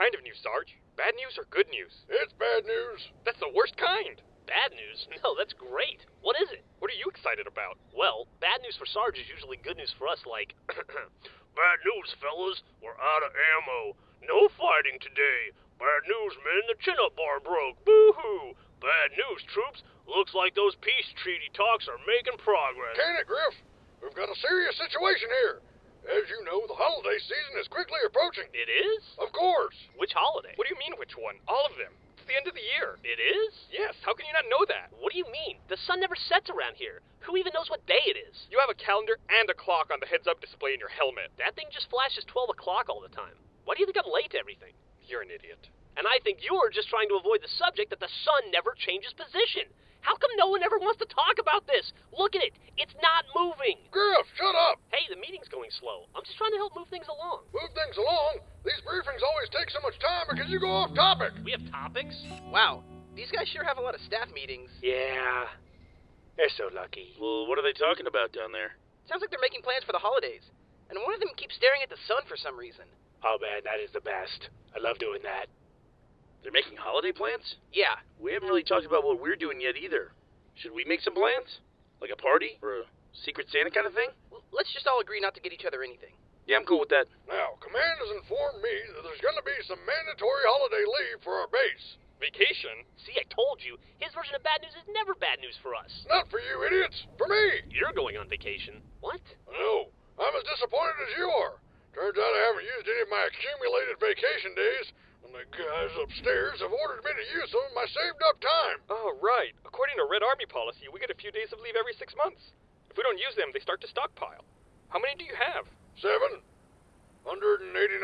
kind of news, Sarge? Bad news or good news? It's bad news. That's the worst kind. Bad news? No, that's great. What is it? What are you excited about? Well, bad news for Sarge is usually good news for us, like. Bad news, fellas. We're out of ammo. No fighting today. Bad news, men. The chin-up bar broke. Boo-hoo. Bad news, troops. Looks like those peace treaty talks are making progress. Can it, Grif? We've got a serious situation here. As you know, the holiday season is quickly approaching. It is? Of course. Which holiday? What do you mean, which one? All of them. It's the end of the year. It is? Yes, how can you not know that? What do you mean? The sun never sets around here. Who even knows what day it is? You have a calendar and a clock on the heads up display in your helmet. That thing just flashes 12 o'clock all the time. Why do you think I'm late to everything? You're an idiot. And I think you're just trying to avoid the subject that the sun never changes position. How come no one ever wants to talk about this? Look at it. It's not moving. Grif, shut up. Hey, the meeting's going slow. I'm just trying to help move things along. Move things along. These briefings always take so much time because you go off topic. We have topics? Wow, these guys sure have a lot of staff meetings. Yeah. They're so lucky. Well, what are they talking about down there? Sounds like they're making plans for the holidays. And one of them keeps staring at the sun for some reason. Oh man, that is the best. I love doing that. They're making holiday plans? Yeah, We haven't really talked about what we're doing yet either. Should we make some plans? Like a party? Or a Secret Santa kind of thing? L- let's just all agree not to get each other anything. Yeah, I'm cool with that. Now, Command has informed me that there's going to be some mandatory holiday leave for our base. Vacation? See, I told you. His version of bad news is never bad news for us. Not for you idiots, for me. You're going on vacation. What? No, I'm as disappointed as you are. Turns out I haven't used any of my accumulated vacation days, and the guys upstairs have ordered me to use some of my saved up time. Oh, right. According to Red Army policy, we get a few days of leave every six months. If we don't use them, they start to stockpile. How many do you have? Seven. 189.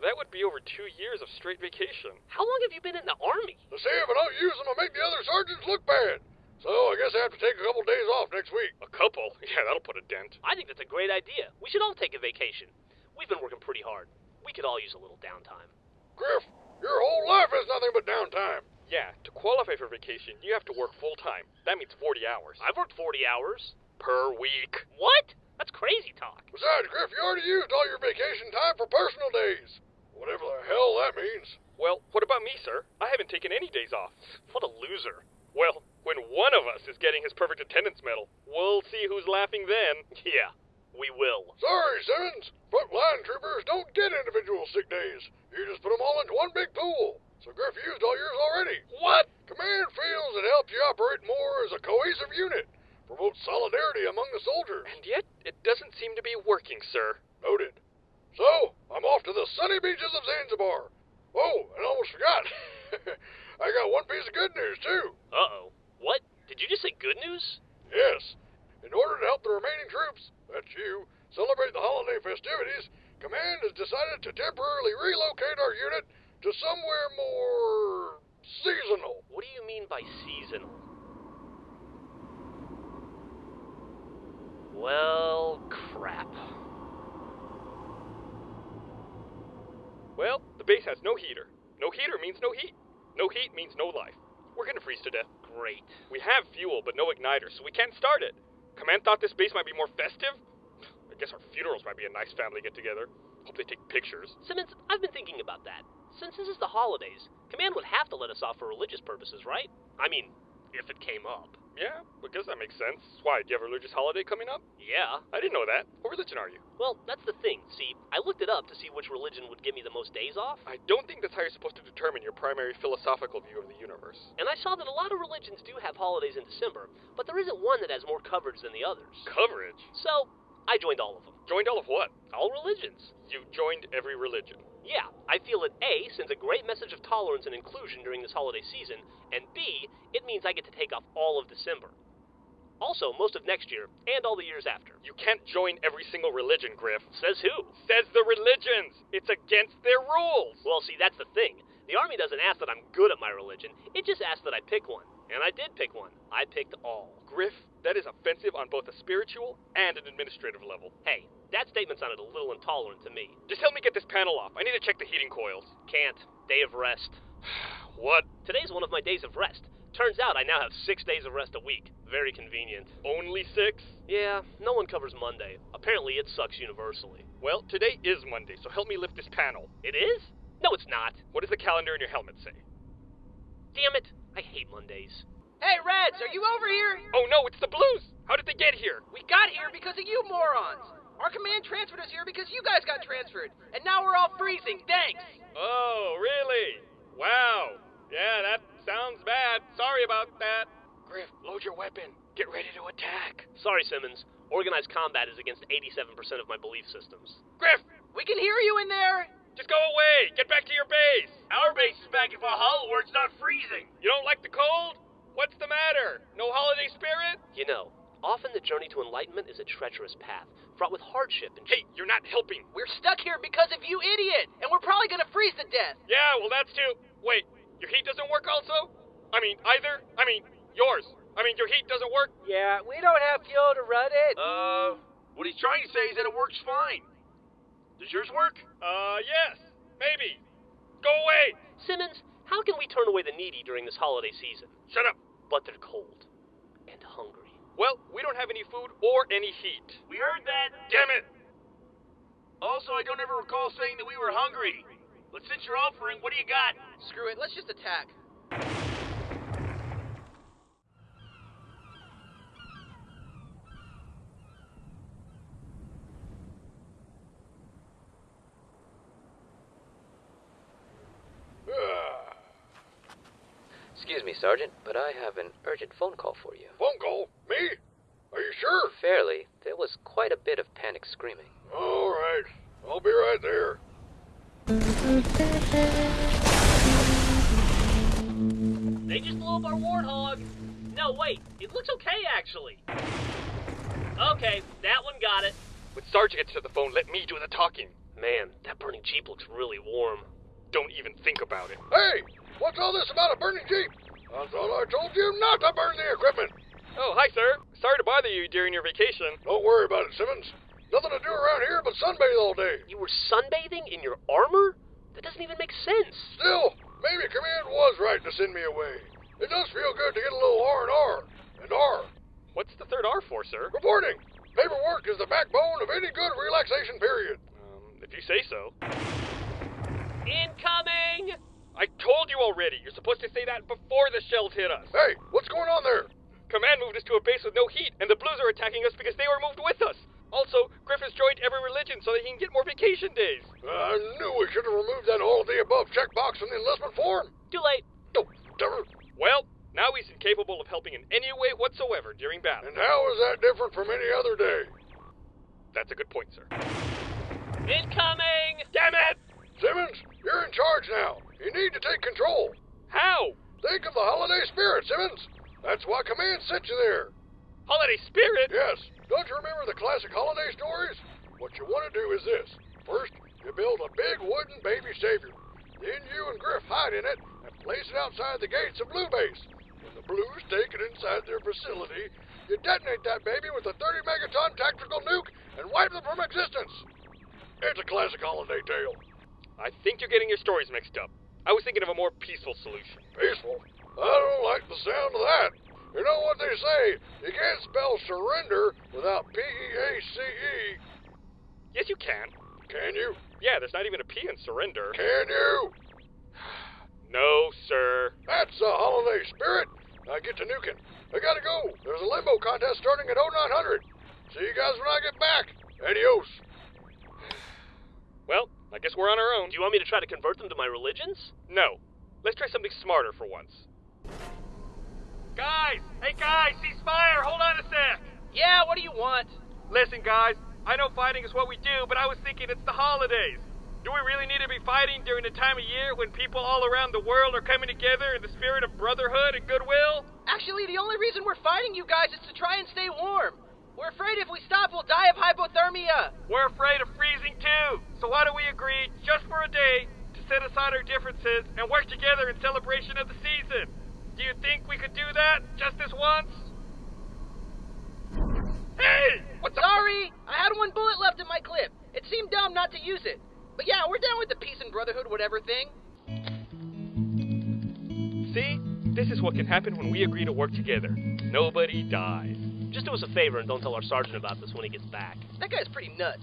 That would be over two years of straight vacation. How long have you been in the army? To see if I don't use them, I'll make the other sergeants look bad. So I guess I have to take a couple days off next week. A couple? Yeah, that'll put a dent. I think that's a great idea. We should all take a vacation. We've been working pretty hard. We could all use a little downtime. Grif, your whole life is nothing but downtime. Yeah, to qualify for vacation, you have to work full time. That means 40 hours. I've worked 40 hours. Per week. What? That's crazy talk. Besides, Grif, you already used all your vacation time for personal days. Whatever the hell that means. Well, what about me, sir? I haven't taken any days off. What a loser. Well, when one of us is getting his perfect attendance medal, we'll see who's laughing then. Yeah, we will. Sorry, Simmons. Frontline troopers don't get individual sick days. You just put them all into one big pool. So Grif used all yours already. What? Command feels it helps you operate more as a cohesive unit. Promotes solidarity among the soldiers. And yet, it doesn't seem to be working, sir. Noted. So, I'm off to the sunny beaches of Zanzibar. Oh, and I almost forgot. I got one piece of good news, too. Uh oh. What? Did you just say good news? Yes. In order to help the remaining troops, that's you, celebrate the holiday festivities, Command has decided to temporarily relocate our unit to somewhere more seasonal. What do you mean by seasonal? Well, crap. Well, the base has no heater. No heater means no heat. No heat means no life. We're gonna freeze to death. Great. We have fuel, but no igniter, so we can't start it. Command thought this base might be more festive? I guess our funerals might be a nice family get together. Hope they take pictures. Simmons, I've been thinking about that. Since this is the holidays, Command would have to let us off for religious purposes, right? I mean, if it came up. Yeah, I guess that makes sense. Why, do you have a religious holiday coming up? Yeah. I didn't know that. What religion are you? Well, that's the thing. See, I looked it up to see which religion would give me the most days off, I don't think that's how you're supposed to determine your primary philosophical view of the universe. and I saw that a lot of religions do have holidays in December, but there isn't one that has more coverage than the others. Coverage? So, I joined all of them. Joined all of what? All religions. You joined every religion. Yeah, I feel that A sends a great message of tolerance and inclusion during this holiday season, and B, it means I get to take off all of December. Also, most of next year, and all the years after. You can't join every single religion, Grif. Says who? Says the religions. It's against their rules. Well, see, that's the thing. The Army doesn't ask that I'm good at my religion, it just asks that I pick one. And I did pick one. I picked all. Grif, that is offensive on both a spiritual and an administrative level. Hey, that statement sounded a little intolerant to me. Just help me get this panel off. I need to check the heating coils. Can't. Day of rest. What? Today's one of my days of rest. Turns out I now have six days of rest a week. Very convenient. Only six? Yeah, no one covers Monday. Apparently it sucks universally. Well, today is Monday, so help me lift this panel. It is? No, it's not. What does the calendar in your helmet say? Damn it. I hate Mondays. Hey, Reds, are you over here? Oh no, it's the Blues! How did they get here? We got here because of you morons. Our command transferred us here because you guys got transferred, and now we're all freezing. Thanks. Oh, really? Wow. Yeah, that sounds bad. Sorry about that. Grif, load your weapon. Get ready to attack. Sorry, Simmons. Organized combat is against 87% of my belief systems. Grif, We can hear you in there. just go away. Get back to your base. Our base is back in Valhalla where it's not freezing. You don't like the cold? What's the matter? No holiday spirit? You know, often the journey to enlightenment is a treacherous path, fraught with hardship and Hey, you're not helping. We're stuck here because of you, idiot, and we're probably gonna freeze to death. Yeah, well, that's too. Wait, your heat doesn't work also? I mean, either? I mean, yours. I mean, your heat doesn't work? Yeah, we don't have fuel to run it. Uh, what he's trying to say is that it works fine. Does yours work? Uh, yes. Maybe. Go away. Simmons, how can we turn away the needy during this holiday season? Shut up. But they're cold and hungry. Well, we don't have any food or any heat. We heard that. Damn it. Also, I don't ever recall saying that we were hungry. But since you're offering, what do you got? Screw it. Let's just attack. Excuse me, Sergeant, but I have an urgent phone call for you. phone call? Me? Are you sure? Fairly, there was quite a bit of panic screaming. All right. I'll be right there. They just blew up our warthog. No, wait. It looks okay, actually. Okay, that one got it. When Sarge gets to the phone, let me do the talking. Man, that burning Jeep looks really warm. Don't even think about it. Hey, what's all this about a burning Jeep? I thought I told you not to burn the equipment. Oh, hi, sir. Sorry to bother you during your vacation. Don't worry about it, Simmons. Nothing to do around here but sunbathe all day. You were sunbathing in your armor? That doesn't even make sense. Still, maybe Command was right to send me away. It does feel good to get a little R and R. And R. What's the third R for, sir? Reporting. Paperwork is the backbone of any good relaxation period. Um, if you say so. Incoming! I told you already. You're supposed to say that before the shells hit us. Hey, what's going on there? Command moved us to a base with no heat, and the Blues are attacking us because they were moved with us. Also, Grif has joined every religion so that he can get more vacation days. I knew we should have removed that all of the above checkbox in the enlistment form. Too late. Oh, darn. Well, now he's incapable of helping in any way whatsoever during battle. And how is that different from any other day? That's a good point, sir. Incoming! Damn it! Simmons, you're in charge now. You need to take control. How? Think of the holiday spirit, Simmons. That's why Command sent you there. Holiday spirit? Yes. Don't you remember the classic holiday stories? What you want to do is this. First, you build a big wooden baby savior. Then you and Grif hide in it and place it outside the gates of Blue Base. When the Blues take it inside their facility, you detonate that baby with a 30 megaton tactical nuke and wipe them from existence. It's a classic holiday tale. I think you're getting your stories mixed up. I was thinking of a more peaceful solution. Peaceful. I don't like the sound of that. You know what they say? You can't spell surrender without P E A C E. Yes, you can. Can you? Yeah, there's not even a P in surrender. Can you? No, sir. That's the holiday spirit. I get to nuking. I gotta go. There's a limbo contest starting at 0900. See you guys when I get back. Adios. Guess we're on our own. Do you want me to try to convert them to my religions? No. Let's try something smarter for once. Guys! Hey, guys! Ceasefire! Hold on a sec! Yeah, what do you want? Listen, guys. I know fighting is what we do, but I was thinking it's the holidays. Do we really need to be fighting during the time of year when people all around the world are coming together in the spirit of brotherhood and goodwill? Actually, the only reason we're fighting you guys is to try and stay warm. We're afraid if we stop, we'll die of hypothermia. We're afraid of freezing too. So why don't we agree, just for a day, to set aside our differences and work together in celebration of the season? Do you think we could do that just this once? Hey! What the? Sorry, I had one bullet left in my clip. It seemed dumb not to use it. But yeah, we're down with the peace and brotherhood whatever thing. See? This is what can happen when we agree to work together. Nobody dies. Just do us a favor and don't tell our sergeant about this when he gets back. That guy's pretty nuts.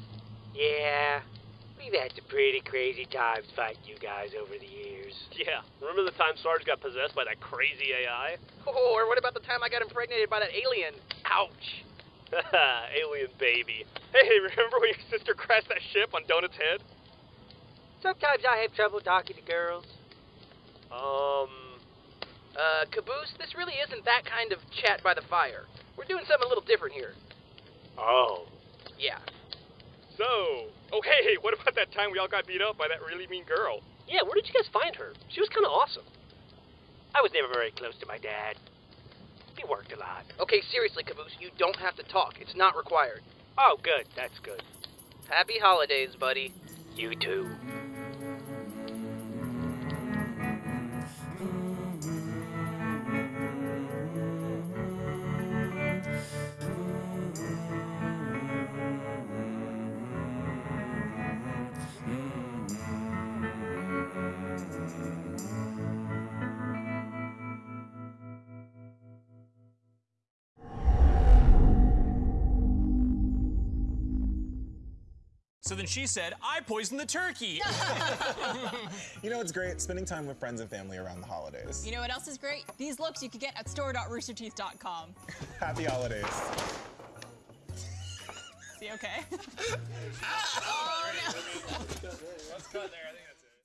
Yeah, we've had some pretty crazy times fighting you guys over the years. Yeah, remember the time Sarge got possessed by that crazy AI? Oh, or what about the time I got impregnated by that alien? Ouch. Alien baby. Hey, remember when your sister crashed that ship on Donut's head? Sometimes I have trouble talking to girls. Um, Uh, Caboose, this really isn't that kind of chat by the fire. We're doing something a little different here. oh. Yeah. So, oh hey, hey, what about that time we all got beat up by that really mean girl? Yeah, where did you guys find her? She was kind of awesome. I was never very close to my dad. He worked a lot. Okay, seriously, Caboose, you don't have to talk. It's not required. Oh, good. That's good. Happy holidays, buddy. You too. So then she said, I poisoned the turkey. You know, it's great spending time with friends and family around the holidays. You know what else is great? These looks you can get at store.roosterteeth.com. Happy holidays. See, okay? Oh, Let's cut there. I think that's